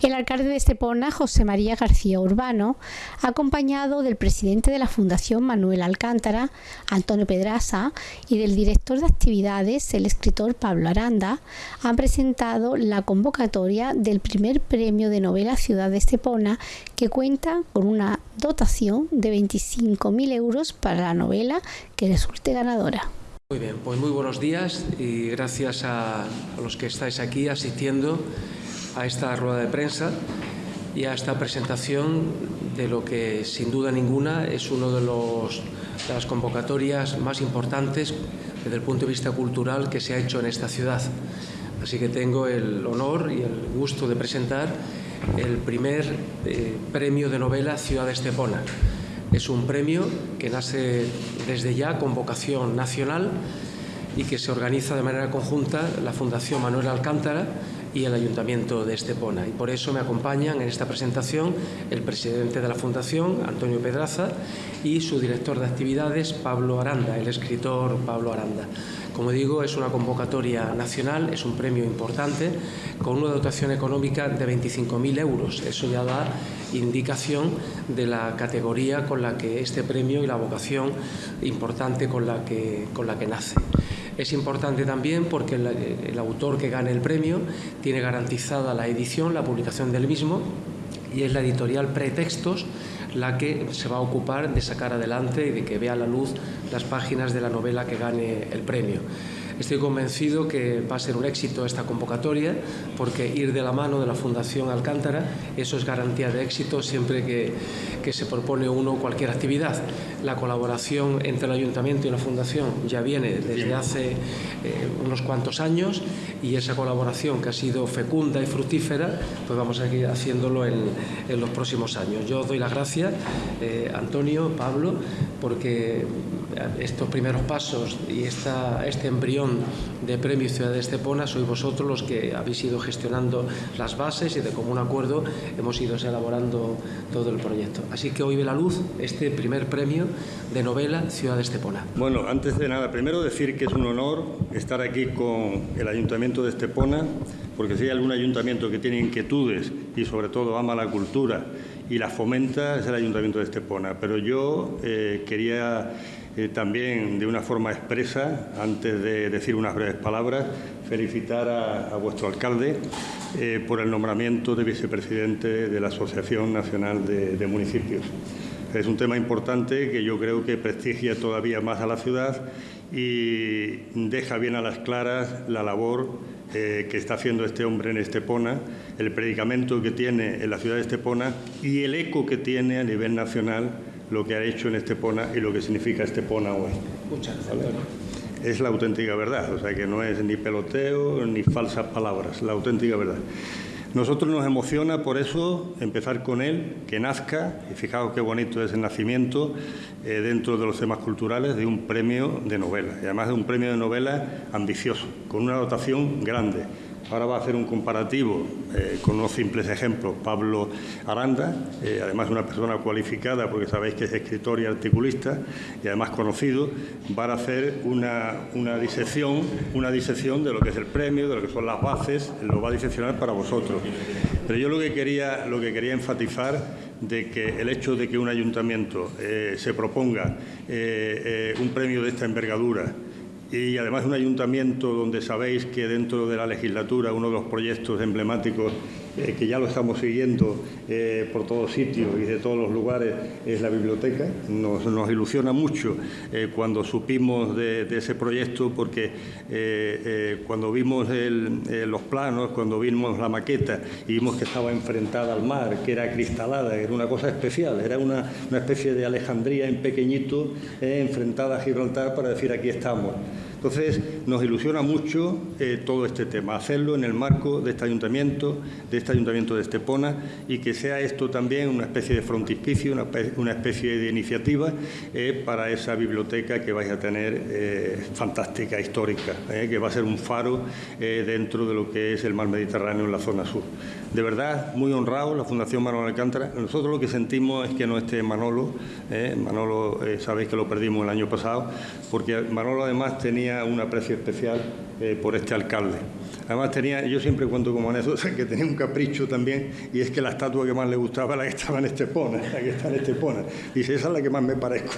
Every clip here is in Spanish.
El alcalde de Estepona, José María García Urbano, acompañado del presidente de la Fundación Manuel Alcántara, Antonio Pedraza, y del director de actividades, el escritor Pablo Aranda, han presentado la convocatoria del primer premio de novela Ciudad de Estepona, que cuenta con una dotación de 25.000 euros para la novela que resulte ganadora. Muy bien, pues muy buenos días y gracias a los que estáis aquí asistiendo a esta rueda de prensa y a esta presentación de lo que sin duda ninguna es una de, las convocatorias más importantes desde el punto de vista cultural que se ha hecho en esta ciudad. Así que tengo el honor y el gusto de presentar el primer eh, premio de novela Ciudad de Estepona. Es un premio que nace desde ya con vocación nacional y que se organiza de manera conjunta la Fundación Manuel Alcántara y el Ayuntamiento de Estepona. Y por eso me acompañan en esta presentación el presidente de la Fundación, Antonio Pedraza, y su director de actividades, Pablo Aranda, el escritor Pablo Aranda. Como digo, es una convocatoria nacional, es un premio importante, con una dotación económica de 25.000 euros. Eso ya da indicación de la categoría con la que este premio y la vocación importante con la que, con la que nace. Es importante también porque el, autor que gane el premio tiene garantizada la edición, la publicación del mismo y es la editorial Pretextos la que se va a ocupar de sacar adelante y de que vea la luz las páginas de la novela que gane el premio. Estoy convencido que va a ser un éxito esta convocatoria porque ir de la mano de la Fundación Alcántara, eso es garantía de éxito siempre que, que se propone uno cualquier actividad. La colaboración entre el Ayuntamiento y la Fundación ya viene desde hace eh, unos cuantos años y esa colaboración que ha sido fecunda y fructífera, pues vamos a seguir haciéndolo en, en los próximos años. Yo doy las gracias, eh, Antonio, Pablo, porque estos primeros pasos y esta, este embrión de Premio Ciudad de Estepona sois vosotros los que habéis ido gestionando las bases y de común acuerdo hemos ido elaborando todo el proyecto. Así que hoy ve la luz este primer premio de novela Ciudad de Estepona. Bueno, antes de nada, primero decir que es un honor estar aquí con el Ayuntamiento de Estepona, porque si hay algún ayuntamiento que tiene inquietudes y sobre todo ama la cultura y la fomenta es el Ayuntamiento de Estepona. Pero yo eh, quería eh, también de una forma expresa, antes de decir unas breves palabras, felicitar a, vuestro alcalde eh, por el nombramiento de vicepresidente de la Asociación Nacional de, Municipios. Es un tema importante que yo creo que prestigia todavía más a la ciudad y deja bien a las claras la labor eh, que está haciendo este hombre en Estepona, el predicamento que tiene en la ciudad de Estepona y el eco que tiene a nivel nacional lo que ha hecho en Estepona y lo que significa Estepona hoy. Muchas gracias. Es la auténtica verdad, o sea que no es ni peloteo ni falsas palabras, la auténtica verdad. Nosotros nos emociona por eso empezar con él, que nazca, y fijaos qué bonito es el nacimiento eh, dentro de los temas culturales de un premio de novela, y además de un premio de novela ambicioso, con una dotación grande Ahora va a hacer un comparativo eh, con unos simples ejemplos. Pablo Aranda, eh, además una persona cualificada, porque sabéis que es escritor y articulista, y además conocido, va a hacer una, una, disección, una disección de lo que es el premio, de lo que son las bases, lo va a diseccionar para vosotros. Pero yo lo que quería, lo que quería enfatizar de que el hecho de que un ayuntamiento eh, se proponga un premio de esta envergadura, y además un ayuntamiento donde sabéis que dentro de la legislatura uno de los proyectos emblemáticos eh, que ya lo estamos siguiendo eh, por todos sitios y de todos los lugares es la biblioteca. Nos, ilusiona mucho eh, cuando supimos de, ese proyecto porque cuando vimos los planos, cuando vimos la maqueta y vimos que estaba enfrentada al mar, que era cristalada, era una cosa especial, era una, una especie de Alejandría en pequeñito enfrentada a Gibraltar para decir aquí estamos. Entonces, nos ilusiona mucho eh, todo este tema, hacerlo en el marco de este ayuntamiento, de este ayuntamiento de Estepona, y que sea esto también una especie de frontispicio, una, especie de iniciativa eh, para esa biblioteca que vais a tener eh, fantástica, histórica, que va a ser un faro dentro de lo que es el mar Mediterráneo en la zona sur. De verdad, muy honrado, la Fundación Manolo Alcántara. Nosotros lo que sentimos es que no esté Manolo. Manolo, sabéis que lo perdimos el año pasado, porque Manolo además tenía un aprecio especial eh, por este alcalde. Además tenía, yo siempre cuento como anécdota que tenía un capricho también y es que la estatua que más le gustaba era la que estaba en Estepona, la que está en Estepona. Dice, esa es la que más me parezco.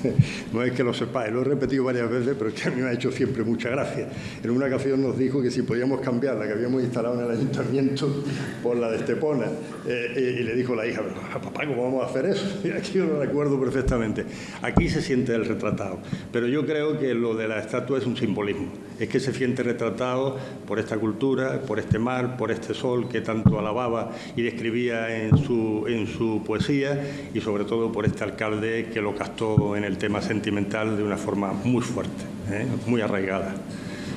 no es que lo sepáis, lo he repetido varias veces, pero es que a mí me ha hecho siempre mucha gracia. En una ocasión nos dijo que si podíamos cambiar la que habíamos instalado en el ayuntamiento por la de Estepona. Eh, y le dijo la hija, papá, ¿cómo vamos a hacer eso? Y aquí yo lo recuerdo perfectamente. Aquí se siente el retratado, pero yo creo que lo de la estatua es un simbolismo. Es que se siente retratado por esta cultura, por este mar, por este sol que tanto alababa y describía en su, en su poesía y sobre todo por este alcalde que lo captó en el tema sentimental de una forma muy fuerte, ¿eh? muy arraigada.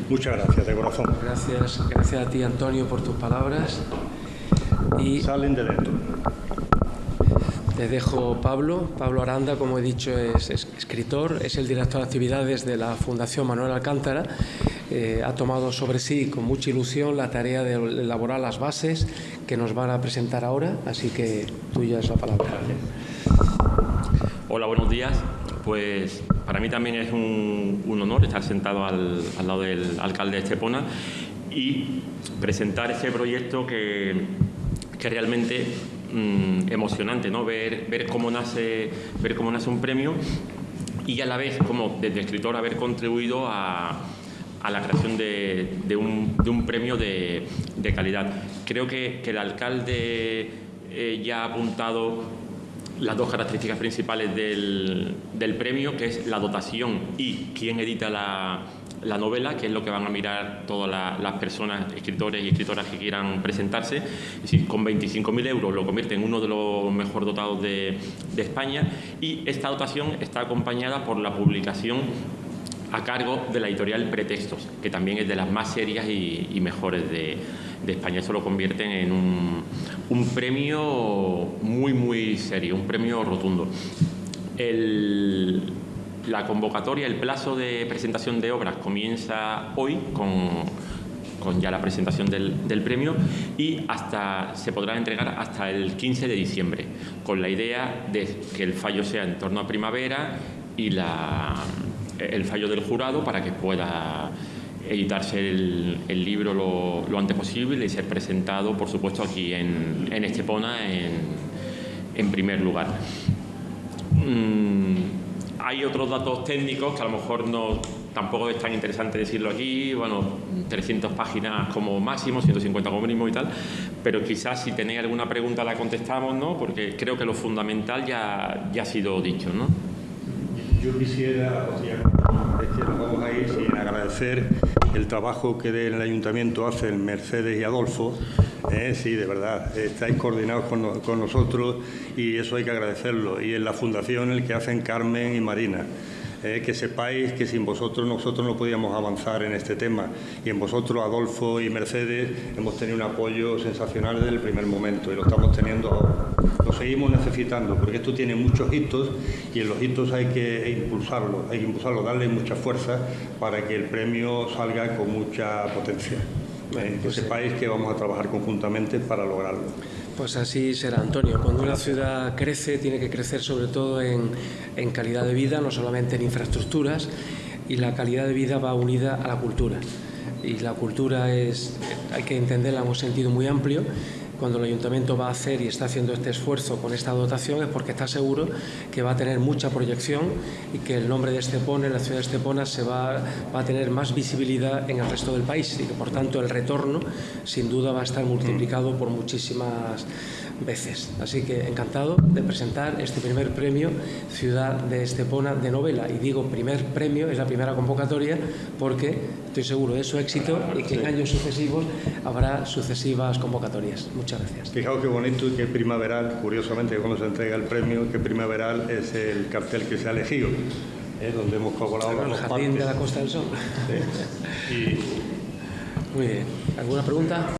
Muchas gracias, de corazón. Gracias, gracias a ti, Antonio, por tus palabras. Y Salen de dentro. Te dejo Pablo. Pablo Aranda, como he dicho, es, escritor, es el director de actividades de la Fundación Manuel Alcántara. Eh, ha tomado sobre sí con mucha ilusión la tarea de elaborar las bases que nos van a presentar ahora, así que tuya es la palabra. Hola, buenos días. Pues para mí también es un, honor estar sentado al, lado del alcalde de Estepona y presentar este proyecto que, que realmente Mm, emocionante, ¿no? Ver, ver, cómo nace, ver cómo nace un premio y a la vez, como desde escritor, haber contribuido a, a la creación de, de, un, de premio de, de, calidad. Creo que, el alcalde eh, ya ha apuntado las dos características principales del, premio, que es la dotación y quién edita la, la novela, que es lo que van a mirar todas las personas, escritores y escritoras que quieran presentarse. Es decir, con 25.000 euros lo convierte en uno de los mejor dotados de, España y esta dotación está acompañada por la publicación a cargo de la editorial Pretextos, que también es de las más serias y, mejores de, España. Eso lo convierte en un, premio muy, muy serio, un premio rotundo. La convocatoria, el plazo de presentación de obras comienza hoy con, ya la presentación del, premio y hasta se podrá entregar hasta el 15 de diciembre, con la idea de que el fallo sea en torno a primavera y la, el fallo del jurado para que pueda editarse el, libro lo, antes posible y ser presentado, por supuesto, aquí en, Estepona en, primer lugar. Mm, hay otros datos técnicos que a lo mejor no tampoco es tan interesante decirlo aquí, bueno, 300 páginas como máximo, 150 como mínimo y tal, pero quizás si tenéis alguna pregunta la contestamos, ¿no? Porque creo que lo fundamental ya, ya ha sido dicho, ¿no? Yo quisiera, sea, nos vamos a ir sin agradecer el trabajo que del Ayuntamiento hacen Mercedes y Adolfo, ¿eh? sí, de verdad, estáis coordinados con, nosotros y eso hay que agradecerlo. Y en la Fundación el que hacen Carmen y Marina. ¿Eh? que sepáis que sin vosotros nosotros no podíamos avanzar en este tema y en vosotros Adolfo y Mercedes hemos tenido un apoyo sensacional desde el primer momento y lo estamos teniendo ahora. Lo seguimos necesitando porque esto tiene muchos hitos y en los hitos hay que impulsarlo, hay que impulsarlo, darle mucha fuerza para que el premio salga con mucha potencia que pues sepáis que vamos a trabajar conjuntamente para lograrlo. Pues así será, Antonio. Cuando una ciudad crece, tiene que crecer sobre todo en, calidad de vida, no solamente en infraestructuras, y la calidad de vida va unida a la cultura. Y la cultura es, hay que entenderla en un sentido muy amplio cuando el ayuntamiento va a hacer y está haciendo este esfuerzo con esta dotación es porque está seguro que va a tener mucha proyección y que el nombre de Estepona, la ciudad de Estepona, se va, va a tener más visibilidad en el resto del país y que por tanto el retorno sin duda va a estar multiplicado por muchísimas veces. Así que encantado de presentar este primer premio Ciudad de Estepona de novela. Y digo primer premio, es la primera convocatoria, porque estoy seguro de su éxito y que en años sucesivos habrá sucesivas convocatorias. Muchas gracias. Fijaos qué bonito y qué primaveral, curiosamente cuando se entrega el premio, qué primaveral es el cartel que se ha elegido, ¿eh? donde hemos colaborado El Jardín de la Costa del Sol. Muy bien. ¿Alguna pregunta?